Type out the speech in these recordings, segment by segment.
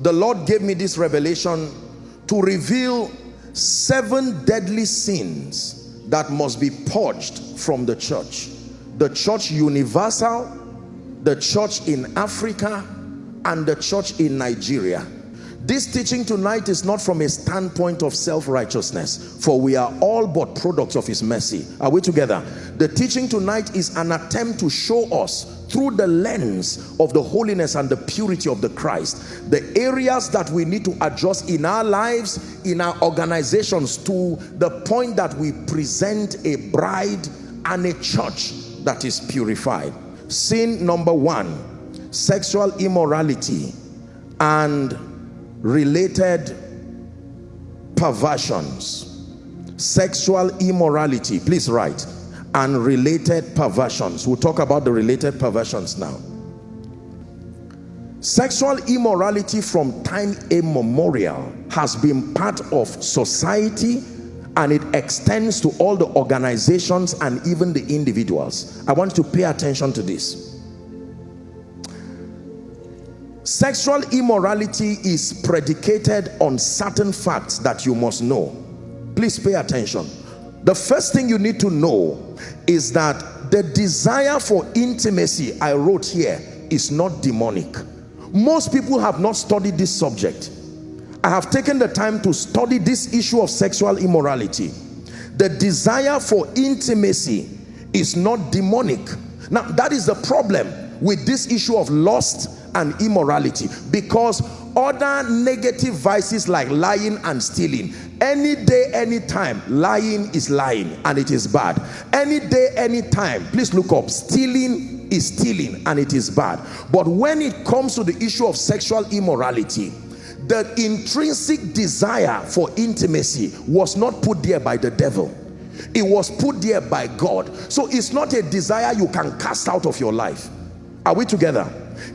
the Lord gave me this revelation to reveal seven deadly sins that must be purged from the church. The church universal, the church in Africa, and the church in Nigeria. This teaching tonight is not from a standpoint of self-righteousness, for we are all but products of his mercy. Are we together? The teaching tonight is an attempt to show us through the lens of the holiness and the purity of the Christ. The areas that we need to adjust in our lives in our organizations to the point that we present a bride and a church that is purified. Sin number one sexual immorality and related perversions. Sexual immorality. Please write and related perversions. We'll talk about the related perversions now. Sexual immorality from time immemorial has been part of society and it extends to all the organizations and even the individuals. I want to pay attention to this. Sexual immorality is predicated on certain facts that you must know. Please pay attention the first thing you need to know is that the desire for intimacy I wrote here is not demonic. Most people have not studied this subject. I have taken the time to study this issue of sexual immorality. The desire for intimacy is not demonic. Now that is the problem with this issue of lust and immorality because other negative vices like lying and stealing. Any day anytime lying is lying and it is bad. Any day anytime please look up. Stealing is stealing and it is bad. But when it comes to the issue of sexual immorality the intrinsic desire for intimacy was not put there by the devil. It was put there by God. So it's not a desire you can cast out of your life. Are we together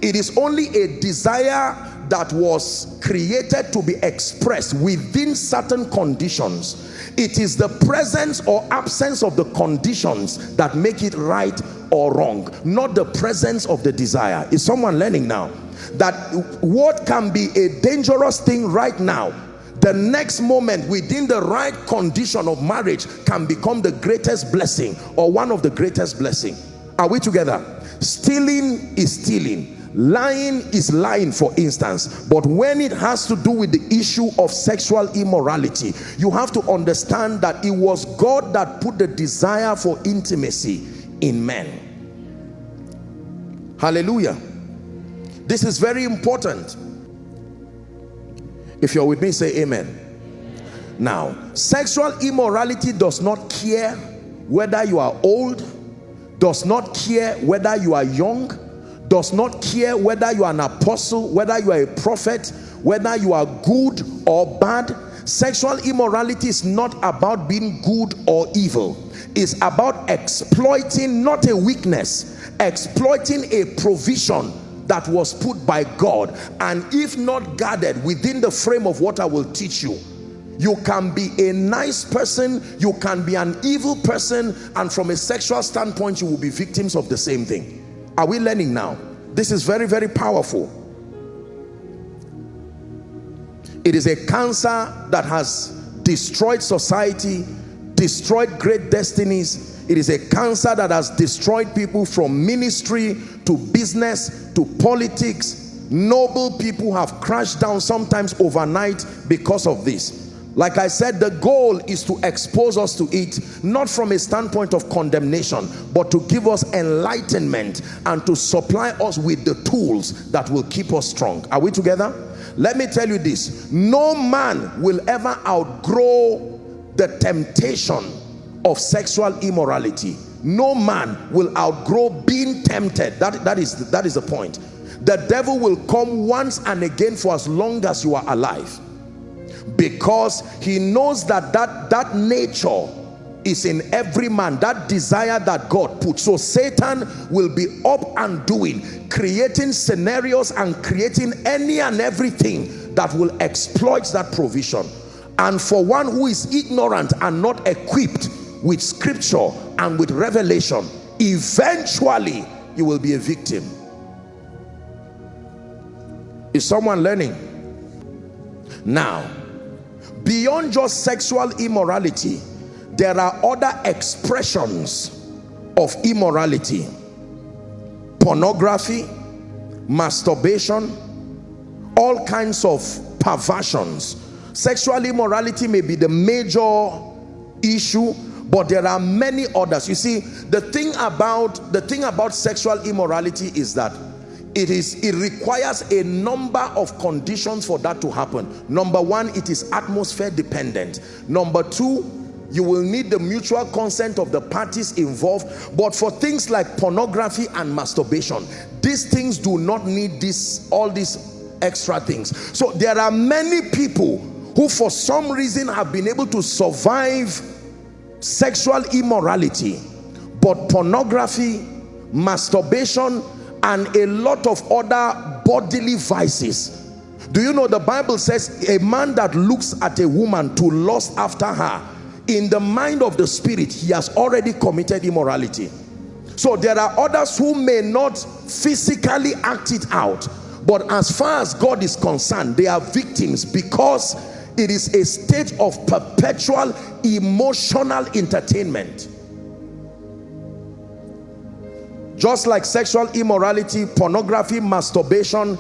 it is only a desire that was created to be expressed within certain conditions. It is the presence or absence of the conditions that make it right or wrong not the presence of the desire. Is someone learning now? That what can be a dangerous thing right now the next moment within the right condition of marriage can become the greatest blessing or one of the greatest blessing. Are we together? Stealing is stealing lying is lying for instance. But when it has to do with the issue of sexual immorality you have to understand that it was God that put the desire for intimacy in men. Hallelujah. This is very important. If you're with me say amen. Now sexual immorality does not care whether you are old does not care whether you are young does not care whether you are an apostle whether you are a prophet whether you are good or bad. Sexual immorality is not about being good or evil. It's about exploiting not a weakness exploiting a provision that was put by God. And if not guarded within the frame of what I will teach you you can be a nice person you can be an evil person and from a sexual standpoint you will be victims of the same thing are we learning now? This is very very powerful. It is a cancer that has destroyed society destroyed great destinies. It is a cancer that has destroyed people from ministry to business to politics. Noble people have crashed down sometimes overnight because of this like I said, the goal is to expose us to it, not from a standpoint of condemnation, but to give us enlightenment and to supply us with the tools that will keep us strong. Are we together? Let me tell you this. No man will ever outgrow the temptation of sexual immorality. No man will outgrow being tempted. That, that, is, that is the point. The devil will come once and again for as long as you are alive because he knows that that that nature is in every man. That desire that God put so Satan will be up and doing creating scenarios and creating any and everything that will exploit that provision. And for one who is ignorant and not equipped with scripture and with revelation eventually you will be a victim. Is someone learning? Now beyond just sexual immorality there are other expressions of immorality. Pornography masturbation all kinds of perversions. Sexual immorality may be the major issue but there are many others. You see the thing about the thing about sexual immorality is that it is it requires a number of conditions for that to happen. Number one it is atmosphere dependent. Number two you will need the mutual consent of the parties involved. But for things like pornography and masturbation these things do not need this all these extra things. So there are many people who for some reason have been able to survive sexual immorality but pornography masturbation and a lot of other bodily vices. Do you know the bible says a man that looks at a woman to lust after her in the mind of the spirit he has already committed immorality. So there are others who may not physically act it out but as far as god is concerned they are victims because it is a state of perpetual emotional entertainment just like sexual immorality pornography masturbation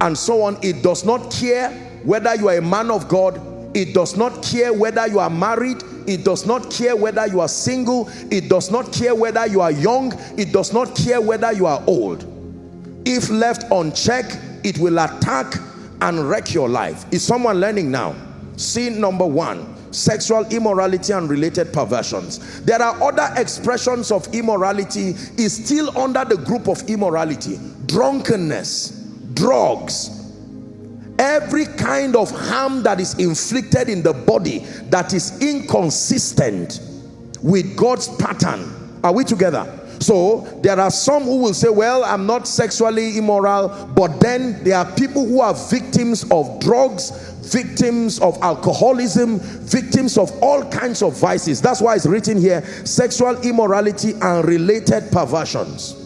and so on it does not care whether you are a man of god. It does not care whether you are married. It does not care whether you are single. It does not care whether you are young. It does not care whether you are old. If left unchecked it will attack and wreck your life. Is someone learning now? Sin number one sexual immorality and related perversions. There are other expressions of immorality is still under the group of immorality. Drunkenness drugs every kind of harm that is inflicted in the body that is inconsistent with God's pattern. Are we together so there are some who will say well i'm not sexually immoral but then there are people who are victims of drugs victims of alcoholism victims of all kinds of vices. That's why it's written here sexual immorality and related perversions.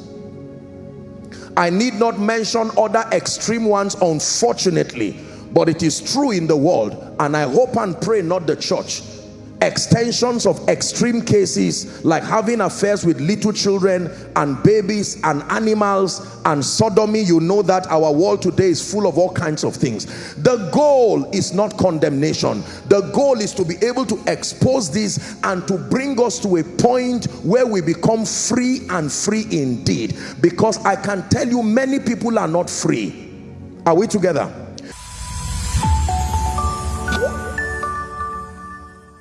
I need not mention other extreme ones unfortunately but it is true in the world and i hope and pray not the church extensions of extreme cases like having affairs with little children and babies and animals and sodomy. You know that our world today is full of all kinds of things. The goal is not condemnation. The goal is to be able to expose this and to bring us to a point where we become free and free indeed. Because i can tell you many people are not free. Are we together